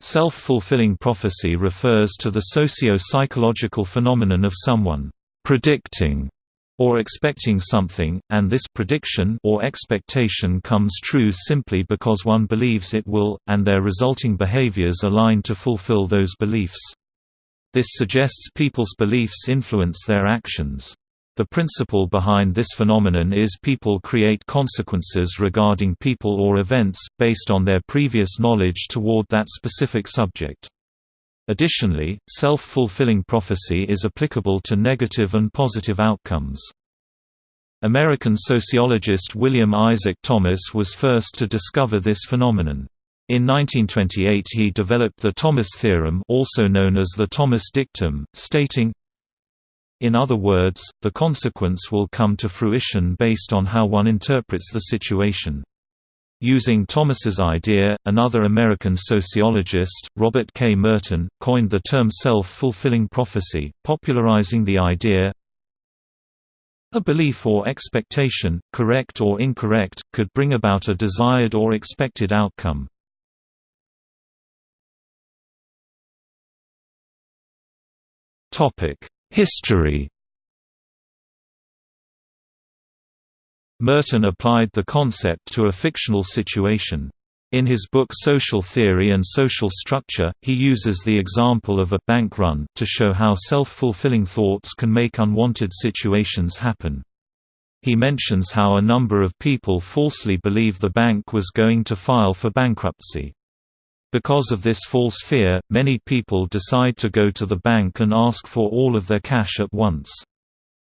Self-fulfilling prophecy refers to the socio-psychological phenomenon of someone predicting or expecting something, and this prediction or expectation comes true simply because one believes it will, and their resulting behaviors align to fulfill those beliefs. This suggests people's beliefs influence their actions. The principle behind this phenomenon is people create consequences regarding people or events, based on their previous knowledge toward that specific subject. Additionally, self-fulfilling prophecy is applicable to negative and positive outcomes. American sociologist William Isaac Thomas was first to discover this phenomenon. In 1928 he developed the Thomas theorem also known as the Thomas dictum, stating, In other words, the consequence will come to fruition based on how one interprets the situation. Using Thomas's idea, another American sociologist, Robert K. Merton, coined the term self-fulfilling prophecy, popularizing the idea, a belief or expectation, correct or incorrect, could bring about a desired or expected outcome. History Merton applied the concept to a fictional situation. In his book Social Theory and Social Structure, he uses the example of a bank run to show how self-fulfilling thoughts can make unwanted situations happen. He mentions how a number of people falsely believe the bank was going to file for bankruptcy. Because of this false fear, many people decide to go to the bank and ask for all of their cash at once.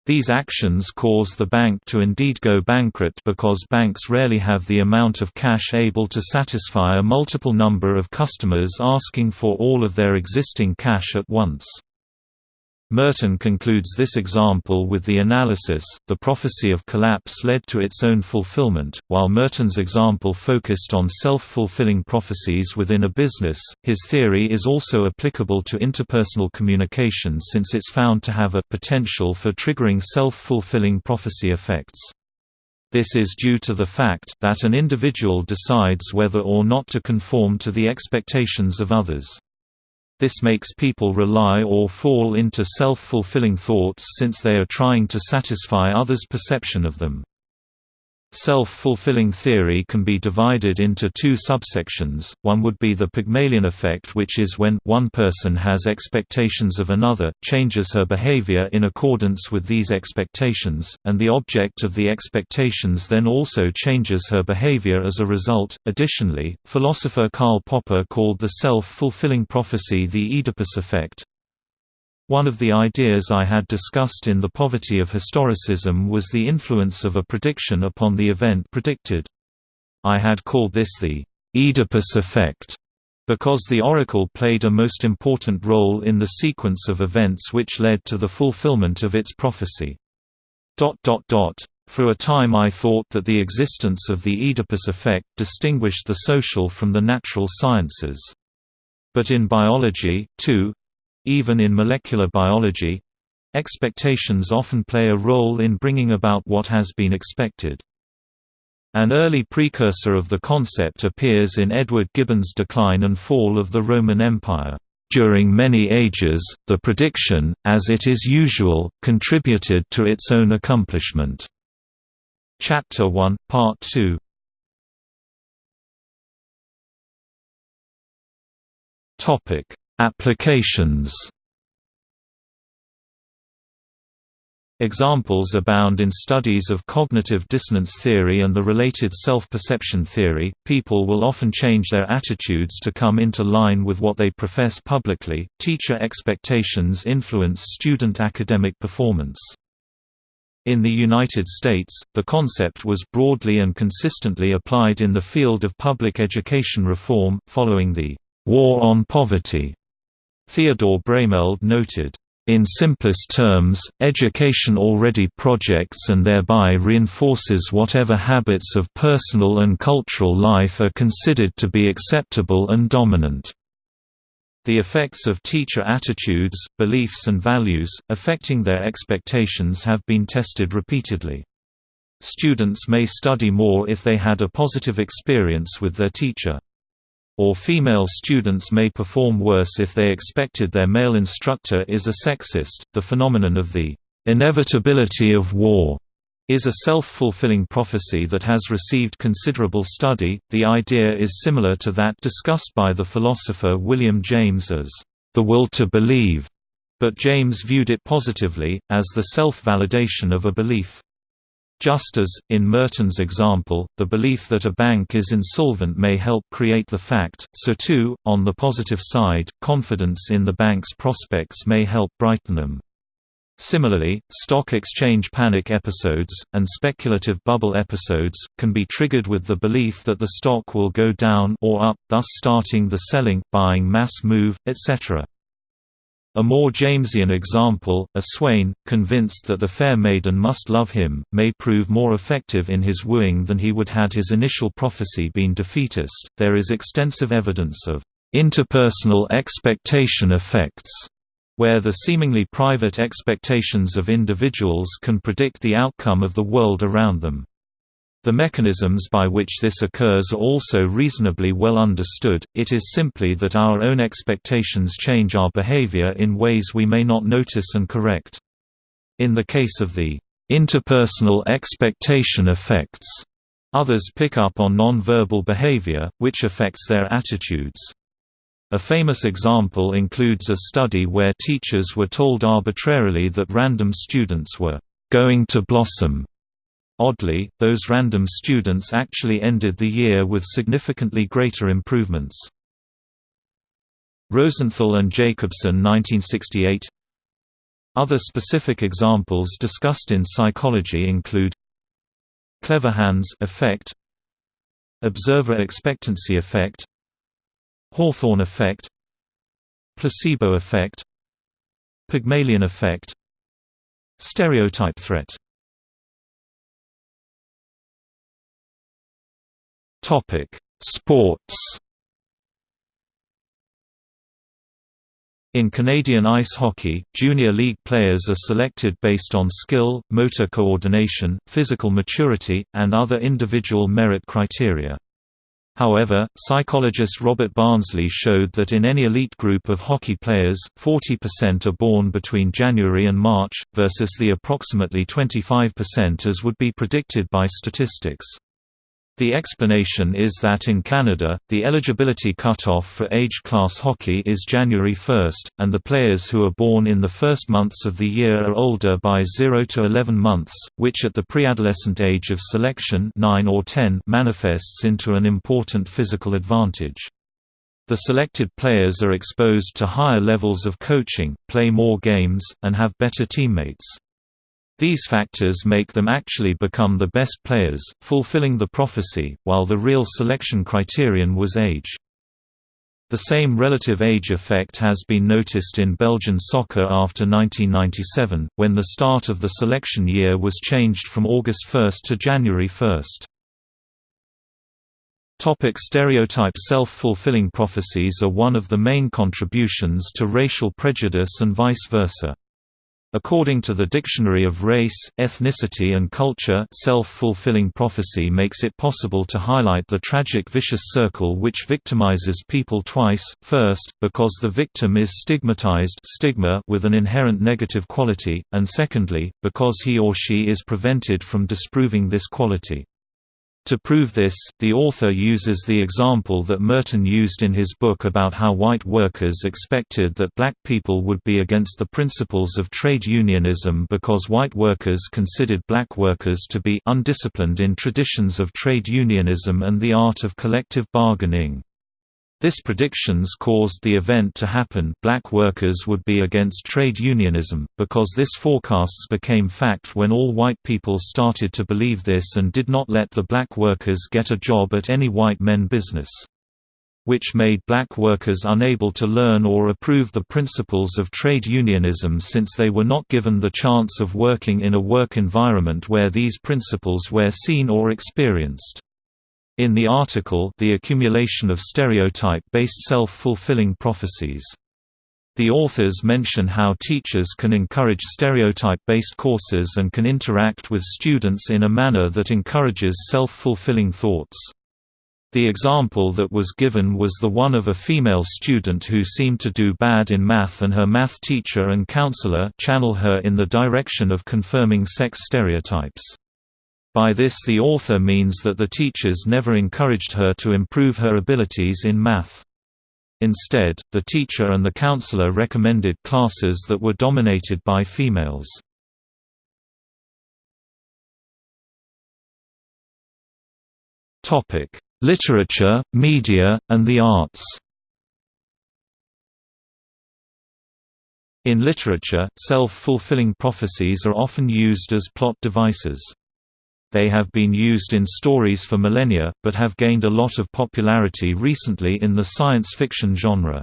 These actions cause the bank to indeed go bankrupt because banks rarely have the amount of cash able to satisfy a multiple number of customers asking for all of their existing cash at once. Merton concludes this example with the analysis, the prophecy of collapse led to its own fulfillment. While Merton's example focused on self-fulfilling prophecies within a business, his theory is also applicable to interpersonal communication since it's found to have a potential for triggering self-fulfilling prophecy effects. This is due to the fact that an individual decides whether or not to conform to the expectations of others. This makes people rely or fall into self-fulfilling thoughts since they are trying to satisfy others' perception of them. Self-fulfilling theory can be divided into two subsections, one would be the Pygmalion effect which is when one person has expectations of another, changes her behavior in accordance with these expectations, and the object of the expectations then also changes her behavior as a result. Additionally, philosopher Karl Popper called the self-fulfilling prophecy the Oedipus effect, one of the ideas I had discussed in The Poverty of Historicism was the influence of a prediction upon the event predicted. I had called this the Oedipus effect because the oracle played a most important role in the sequence of events which led to the fulfillment of its prophecy. For a time I thought that the existence of the Oedipus effect distinguished the social from the natural sciences. But in biology, too, even in molecular biology, expectations often play a role in bringing about what has been expected. An early precursor of the concept appears in Edward Gibbon's Decline and Fall of the Roman Empire. During many ages, the prediction, as it is usual, contributed to its own accomplishment. Chapter 1, Part 2 Applications Examples abound in studies of cognitive dissonance theory and the related self-perception theory. People will often change their attitudes to come into line with what they profess publicly. Teacher expectations influence student academic performance. In the United States, the concept was broadly and consistently applied in the field of public education reform, following the War on Poverty Theodore Brameld noted, in simplest terms, education already projects and thereby reinforces whatever habits of personal and cultural life are considered to be acceptable and dominant. The effects of teacher attitudes, beliefs and values, affecting their expectations have been tested repeatedly. Students may study more if they had a positive experience with their teacher. Or female students may perform worse if they expected their male instructor is a sexist. The phenomenon of the inevitability of war is a self-fulfilling prophecy that has received considerable study. The idea is similar to that discussed by the philosopher William James as the will to believe, but James viewed it positively, as the self-validation of a belief. Just as, in Merton's example, the belief that a bank is insolvent may help create the fact, so too, on the positive side, confidence in the bank's prospects may help brighten them. Similarly, stock exchange panic episodes, and speculative bubble episodes, can be triggered with the belief that the stock will go down or up, thus starting the selling, buying mass move, etc. A more Jamesian example, a swain, convinced that the fair maiden must love him, may prove more effective in his wooing than he would had his initial prophecy been defeatist. There is extensive evidence of interpersonal expectation effects, where the seemingly private expectations of individuals can predict the outcome of the world around them. The mechanisms by which this occurs are also reasonably well understood, it is simply that our own expectations change our behavior in ways we may not notice and correct. In the case of the interpersonal expectation effects, others pick up on non-verbal behavior, which affects their attitudes. A famous example includes a study where teachers were told arbitrarily that random students were going to blossom Oddly, those random students actually ended the year with significantly greater improvements. Rosenthal and Jacobson 1968 Other specific examples discussed in psychology include Clever Hans effect Observer expectancy effect Hawthorne effect Placebo effect Pygmalion effect Stereotype threat Topic: Sports. In Canadian ice hockey, junior league players are selected based on skill, motor coordination, physical maturity, and other individual merit criteria. However, psychologist Robert Barnsley showed that in any elite group of hockey players, 40% are born between January and March, versus the approximately 25% as would be predicted by statistics. The explanation is that in Canada, the eligibility cutoff for age-class hockey is January 1, and the players who are born in the first months of the year are older by 0 to 11 months, which at the preadolescent age of selection 9 or 10 manifests into an important physical advantage. The selected players are exposed to higher levels of coaching, play more games, and have better teammates. These factors make them actually become the best players, fulfilling the prophecy, while the real selection criterion was age. The same relative age effect has been noticed in Belgian soccer after 1997, when the start of the selection year was changed from August 1 to January 1. Topic stereotype Self-fulfilling prophecies are one of the main contributions to racial prejudice and vice versa. According to the Dictionary of Race, Ethnicity and Culture self-fulfilling prophecy makes it possible to highlight the tragic vicious circle which victimizes people twice, first, because the victim is stigmatized stigma with an inherent negative quality, and secondly, because he or she is prevented from disproving this quality. To prove this, the author uses the example that Merton used in his book about how white workers expected that black people would be against the principles of trade unionism because white workers considered black workers to be undisciplined in traditions of trade unionism and the art of collective bargaining. This predictions caused the event to happen black workers would be against trade unionism, because this forecasts became fact when all white people started to believe this and did not let the black workers get a job at any white men business. Which made black workers unable to learn or approve the principles of trade unionism since they were not given the chance of working in a work environment where these principles were seen or experienced. In the article The Accumulation of Stereotype-Based Self-Fulfilling Prophecies. The authors mention how teachers can encourage stereotype-based courses and can interact with students in a manner that encourages self-fulfilling thoughts. The example that was given was the one of a female student who seemed to do bad in math and her math teacher and counselor channel her in the direction of confirming sex stereotypes. By this the author means that the teachers never encouraged her to improve her abilities in math. Instead, the teacher and the counselor recommended classes that were dominated by females. Literature, media, and the arts In literature, self-fulfilling prophecies are often used as plot devices. They have been used in stories for millennia, but have gained a lot of popularity recently in the science fiction genre.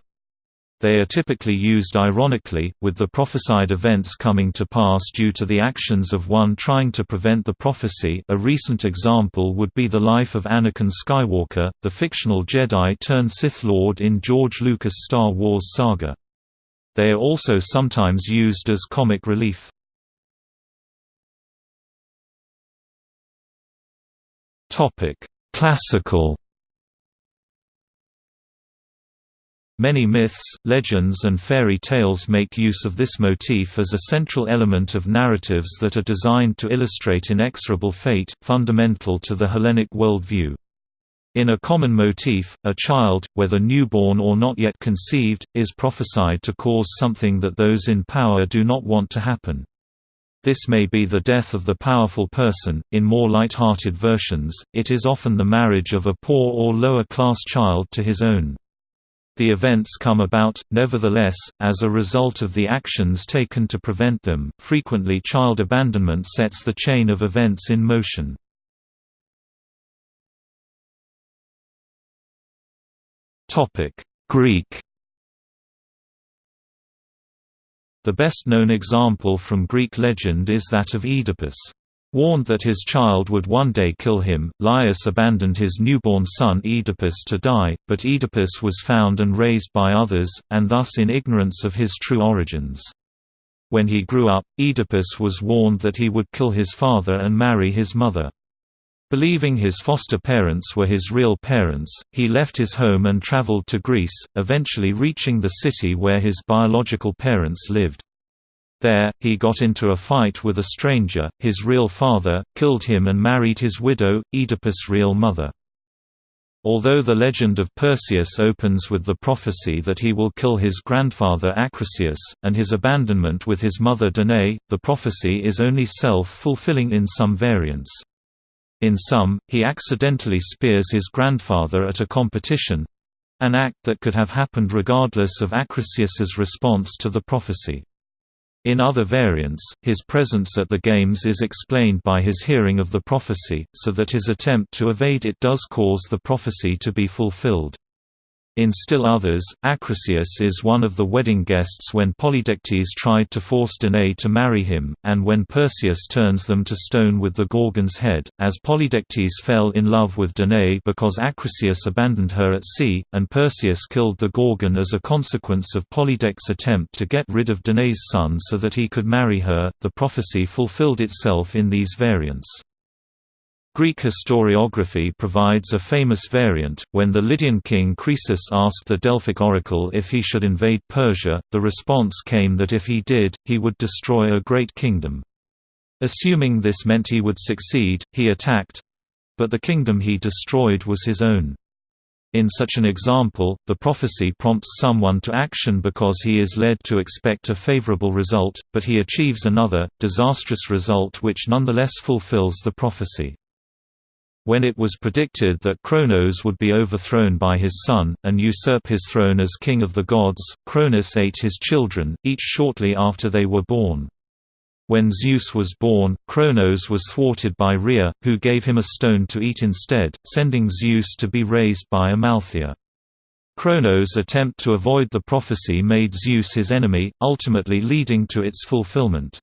They are typically used ironically, with the prophesied events coming to pass due to the actions of one trying to prevent the prophecy a recent example would be the life of Anakin Skywalker, the fictional Jedi-turned-Sith Lord in George Lucas' Star Wars saga. They are also sometimes used as comic relief. Topic: Classical. Many myths, legends and fairy tales make use of this motif as a central element of narratives that are designed to illustrate inexorable fate, fundamental to the Hellenic worldview. In a common motif, a child, whether newborn or not yet conceived, is prophesied to cause something that those in power do not want to happen. This may be the death of the powerful person, in more light-hearted versions, it is often the marriage of a poor or lower-class child to his own. The events come about, nevertheless, as a result of the actions taken to prevent them. Frequently, child abandonment sets the chain of events in motion. Topic: Greek The best-known example from Greek legend is that of Oedipus. Warned that his child would one day kill him, Laius abandoned his newborn son Oedipus to die, but Oedipus was found and raised by others, and thus in ignorance of his true origins. When he grew up, Oedipus was warned that he would kill his father and marry his mother. Believing his foster parents were his real parents, he left his home and traveled to Greece, eventually reaching the city where his biological parents lived. There, he got into a fight with a stranger, his real father, killed him and married his widow, Oedipus' real mother. Although the legend of Perseus opens with the prophecy that he will kill his grandfather Acrisius, and his abandonment with his mother Danae, the prophecy is only self-fulfilling in some variants. In some, he accidentally spears his grandfather at a competition—an act that could have happened regardless of Acrisius's response to the prophecy. In other variants, his presence at the games is explained by his hearing of the prophecy, so that his attempt to evade it does cause the prophecy to be fulfilled. In still others, Acrisius is one of the wedding guests when Polydectes tried to force Danae to marry him, and when Perseus turns them to stone with the Gorgon's head, as Polydectes fell in love with Danae because Acrisius abandoned her at sea, and Perseus killed the Gorgon as a consequence of Polydectes' attempt to get rid of Danae's son so that he could marry her. The prophecy fulfilled itself in these variants. Greek historiography provides a famous variant. When the Lydian king Croesus asked the Delphic oracle if he should invade Persia, the response came that if he did, he would destroy a great kingdom. Assuming this meant he would succeed, he attacked but the kingdom he destroyed was his own. In such an example, the prophecy prompts someone to action because he is led to expect a favorable result, but he achieves another, disastrous result which nonetheless fulfills the prophecy. When it was predicted that Cronos would be overthrown by his son, and usurp his throne as king of the gods, Cronus ate his children, each shortly after they were born. When Zeus was born, Cronos was thwarted by Rhea, who gave him a stone to eat instead, sending Zeus to be raised by Amalthea. Cronos' attempt to avoid the prophecy made Zeus his enemy, ultimately leading to its fulfillment.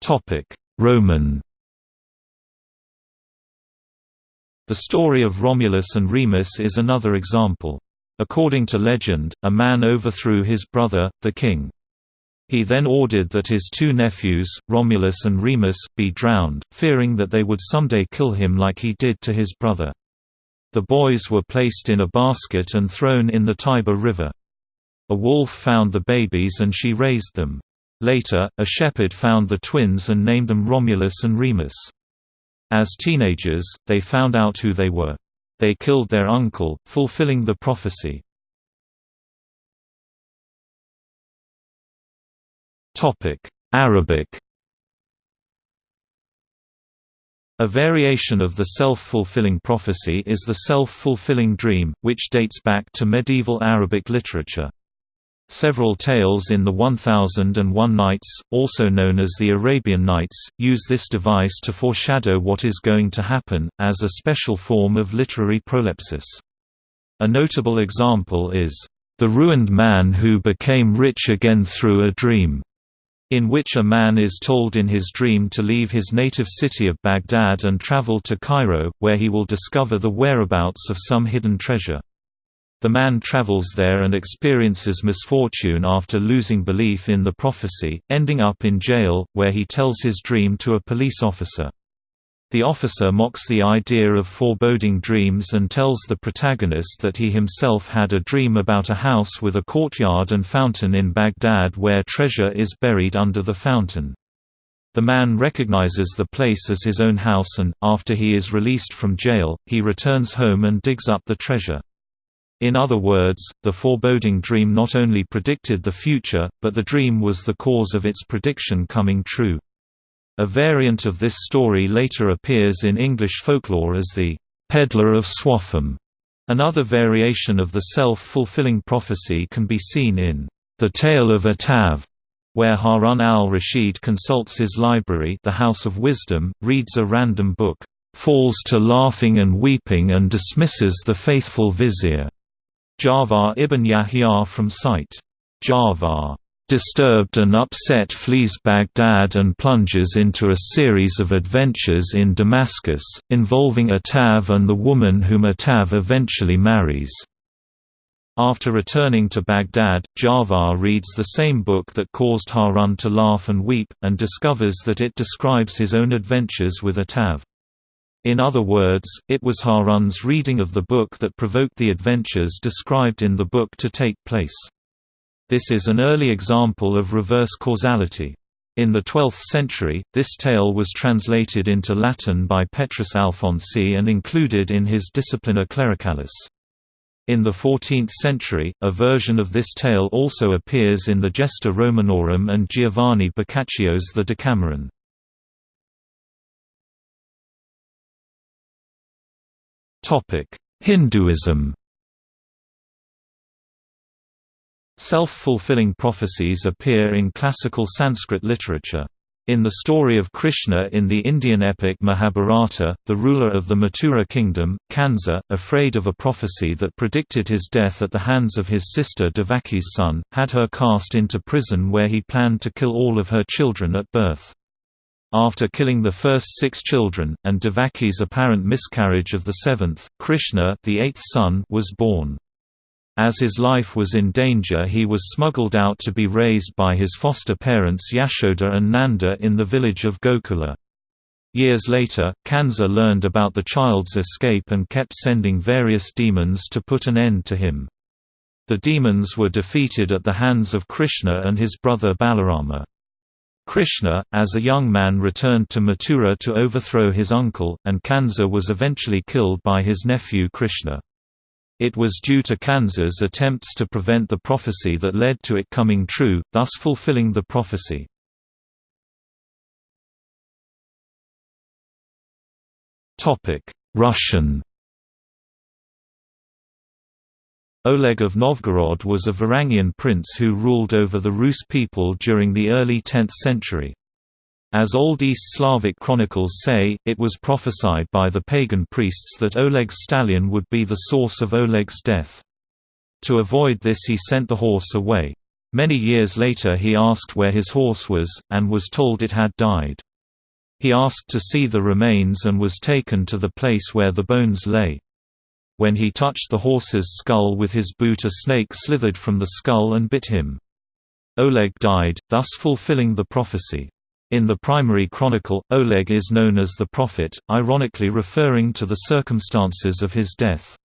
Topic: Roman. The story of Romulus and Remus is another example. According to legend, a man overthrew his brother, the king. He then ordered that his two nephews, Romulus and Remus, be drowned, fearing that they would someday kill him like he did to his brother. The boys were placed in a basket and thrown in the Tiber River. A wolf found the babies and she raised them. Later, a shepherd found the twins and named them Romulus and Remus. As teenagers, they found out who they were. They killed their uncle, fulfilling the prophecy. Arabic A variation of the self-fulfilling prophecy is the self-fulfilling dream, which dates back to medieval Arabic literature. Several tales in the 1001 Nights, also known as the Arabian Nights, use this device to foreshadow what is going to happen, as a special form of literary prolepsis. A notable example is, "...the ruined man who became rich again through a dream." in which a man is told in his dream to leave his native city of Baghdad and travel to Cairo, where he will discover the whereabouts of some hidden treasure. The man travels there and experiences misfortune after losing belief in the prophecy, ending up in jail, where he tells his dream to a police officer. The officer mocks the idea of foreboding dreams and tells the protagonist that he himself had a dream about a house with a courtyard and fountain in Baghdad where treasure is buried under the fountain. The man recognizes the place as his own house and, after he is released from jail, he returns home and digs up the treasure. In other words, the foreboding dream not only predicted the future, but the dream was the cause of its prediction coming true. A variant of this story later appears in English folklore as the Peddler of Swaffham. Another variation of the self-fulfilling prophecy can be seen in The Tale of Attaf, where Harun al-Rashid consults his library the House of Wisdom, reads a random book, falls to laughing and weeping and dismisses the faithful vizier. Ja'far ibn Yahya from Sight. Ja'far Disturbed and upset flees Baghdad and plunges into a series of adventures in Damascus, involving Attaf and the woman whom Attaf eventually marries. After returning to Baghdad, Ja'far reads the same book that caused Harun to laugh and weep, and discovers that it describes his own adventures with Attaf. In other words, it was Harun's reading of the book that provoked the adventures described in the book to take place. This is an early example of reverse causality. In the 12th century, this tale was translated into Latin by Petrus Alfonsi and included in his Disciplina Clericalis. In the 14th century, a version of this tale also appears in the Gesta Romanorum and Giovanni Boccaccio's The Decameron. Hinduism Self-fulfilling prophecies appear in classical Sanskrit literature. In the story of Krishna in the Indian epic Mahabharata, the ruler of the Mathura kingdom, Kansa, afraid of a prophecy that predicted his death at the hands of his sister Devaki's son, had her cast into prison where he planned to kill all of her children at birth. After killing the first six children, and Devaki's apparent miscarriage of the seventh, Krishna the eighth son was born. As his life was in danger he was smuggled out to be raised by his foster parents Yashoda and Nanda in the village of Gokula. Years later, Kansa learned about the child's escape and kept sending various demons to put an end to him. The demons were defeated at the hands of Krishna and his brother Balarama. Krishna, as a young man returned to Mathura to overthrow his uncle, and Kansa was eventually killed by his nephew Krishna. It was due to Kansa's attempts to prevent the prophecy that led to it coming true, thus fulfilling the prophecy. Russian Oleg of Novgorod was a Varangian prince who ruled over the Rus people during the early 10th century. As Old East Slavic chronicles say, it was prophesied by the pagan priests that Oleg's stallion would be the source of Oleg's death. To avoid this he sent the horse away. Many years later he asked where his horse was, and was told it had died. He asked to see the remains and was taken to the place where the bones lay. When he touched the horse's skull with his boot a snake slithered from the skull and bit him. Oleg died, thus fulfilling the prophecy. In the primary chronicle, Oleg is known as the prophet, ironically referring to the circumstances of his death.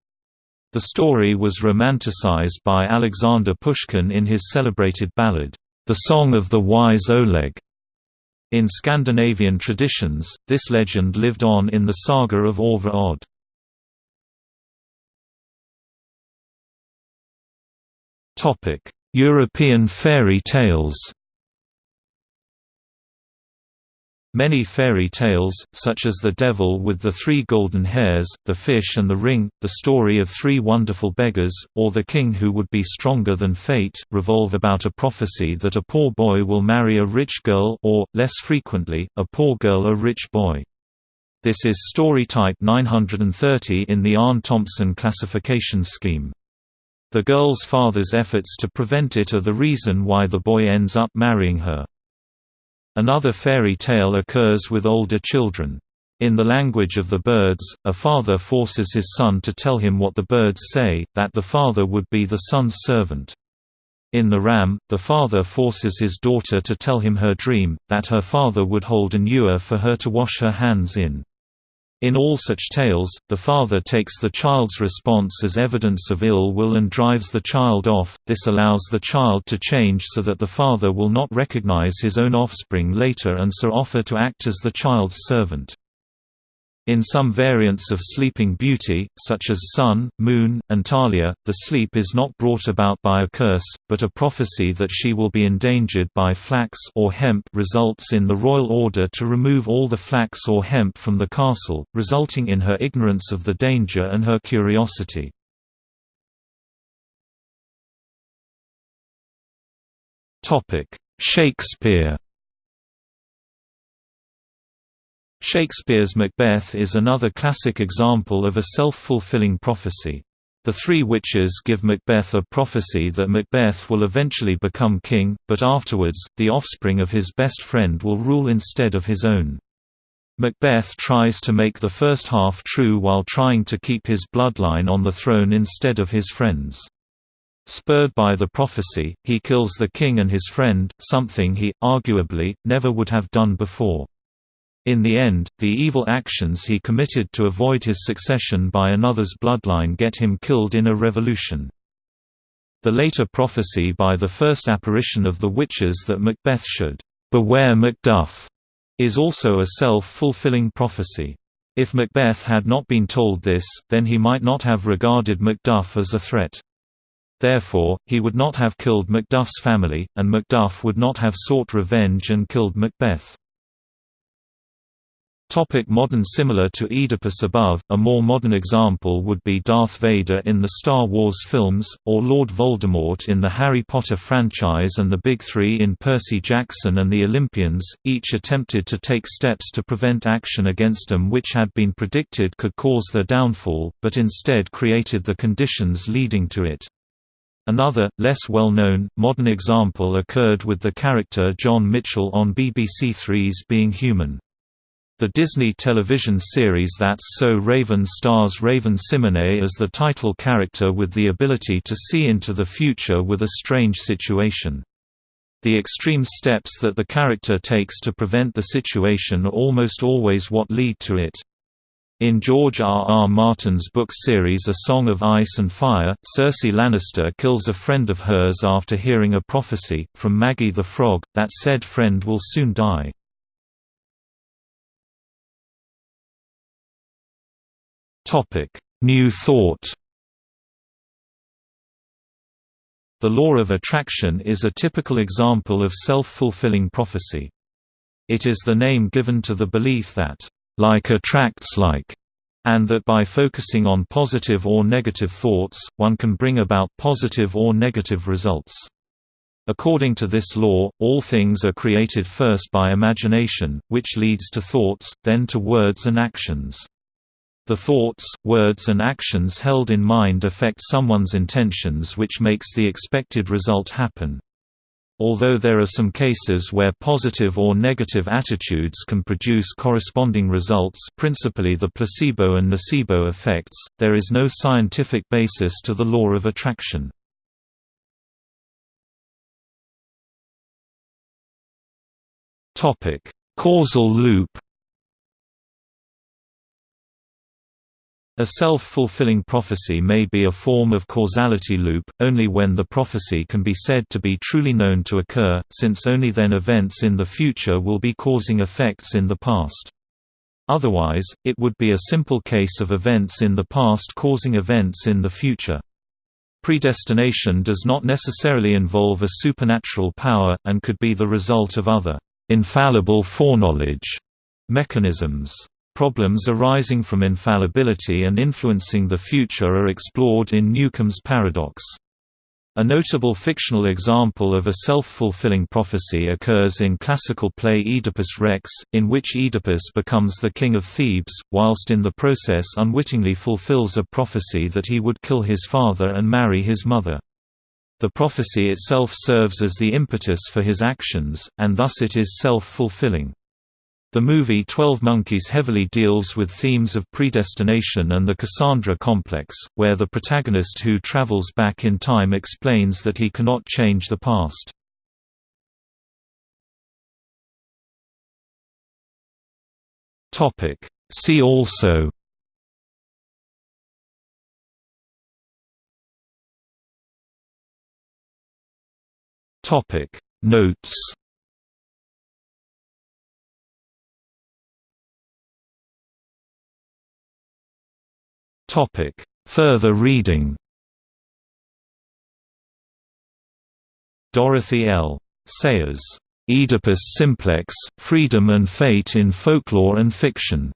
The story was romanticized by Alexander Pushkin in his celebrated ballad, The Song of the Wise Oleg. In Scandinavian traditions, this legend lived on in the saga of Orvar Odd. European fairy tales Many fairy tales, such as The Devil with the Three Golden Hairs, The Fish and the Ring, The Story of Three Wonderful Beggars, or The King Who Would Be Stronger Than Fate, revolve about a prophecy that a poor boy will marry a rich girl or, less frequently, a poor girl a rich boy. This is story type 930 in the Aarne Thompson classification scheme. The girl's father's efforts to prevent it are the reason why the boy ends up marrying her. Another fairy tale occurs with older children. In the language of the birds, a father forces his son to tell him what the birds say, that the father would be the son's servant. In the ram, the father forces his daughter to tell him her dream, that her father would hold an ewer for her to wash her hands in. In all such tales, the father takes the child's response as evidence of ill will and drives the child off, this allows the child to change so that the father will not recognize his own offspring later and so offer to act as the child's servant. In some variants of Sleeping Beauty, such as Sun, Moon, and Thalia, the sleep is not brought about by a curse, but a prophecy that she will be endangered by flax or hemp results in the royal order to remove all the flax or hemp from the castle, resulting in her ignorance of the danger and her curiosity. Shakespeare Shakespeare's Macbeth is another classic example of a self-fulfilling prophecy. The three witches give Macbeth a prophecy that Macbeth will eventually become king, but afterwards, the offspring of his best friend will rule instead of his own. Macbeth tries to make the first half true while trying to keep his bloodline on the throne instead of his friends. Spurred by the prophecy, he kills the king and his friend, something he, arguably, never would have done before. In the end, the evil actions he committed to avoid his succession by another's bloodline get him killed in a revolution. The later prophecy by the first apparition of the witches that Macbeth should beware Macduff is also a self-fulfilling prophecy. If Macbeth had not been told this, then he might not have regarded Macduff as a threat. Therefore, he would not have killed Macduff's family, and Macduff would not have sought revenge and killed Macbeth. Topic modern Similar to Oedipus above, a more modern example would be Darth Vader in the Star Wars films, or Lord Voldemort in the Harry Potter franchise and the Big Three in Percy Jackson and the Olympians, each attempted to take steps to prevent action against them which had been predicted could cause their downfall, but instead created the conditions leading to it. Another, less well-known, modern example occurred with the character John Mitchell on BBC Three's Being Human. The Disney television series That's So Raven stars Raven-Symoné as the title character with the ability to see into the future with a strange situation. The extreme steps that the character takes to prevent the situation are almost always what lead to it. In George R. R. Martin's book series A Song of Ice and Fire, Cersei Lannister kills a friend of hers after hearing a prophecy, from Maggie the Frog, that said friend will soon die. Topic: New Thought. The law of attraction is a typical example of self-fulfilling prophecy. It is the name given to the belief that like attracts like, and that by focusing on positive or negative thoughts, one can bring about positive or negative results. According to this law, all things are created first by imagination, which leads to thoughts, then to words and actions. The thoughts, words and actions held in mind affect someone's intentions which makes the expected result happen. Although there are some cases where positive or negative attitudes can produce corresponding results principally the placebo and nocebo effects, there is no scientific basis to the law of attraction. Causal loop A self-fulfilling prophecy may be a form of causality loop, only when the prophecy can be said to be truly known to occur, since only then events in the future will be causing effects in the past. Otherwise, it would be a simple case of events in the past causing events in the future. Predestination does not necessarily involve a supernatural power, and could be the result of other infallible foreknowledge mechanisms. Problems arising from infallibility and influencing the future are explored in Newcomb's paradox. A notable fictional example of a self-fulfilling prophecy occurs in classical play Oedipus Rex, in which Oedipus becomes the king of Thebes, whilst in the process unwittingly fulfills a prophecy that he would kill his father and marry his mother. The prophecy itself serves as the impetus for his actions, and thus it is self-fulfilling. The movie Twelve Monkeys heavily deals with themes of predestination and the Cassandra complex, where the protagonist who travels back in time explains that he cannot change the past. See also. Notes Topic: Further reading. Dorothy L. Sayers, Oedipus Simplex: Freedom and Fate in Folklore and Fiction.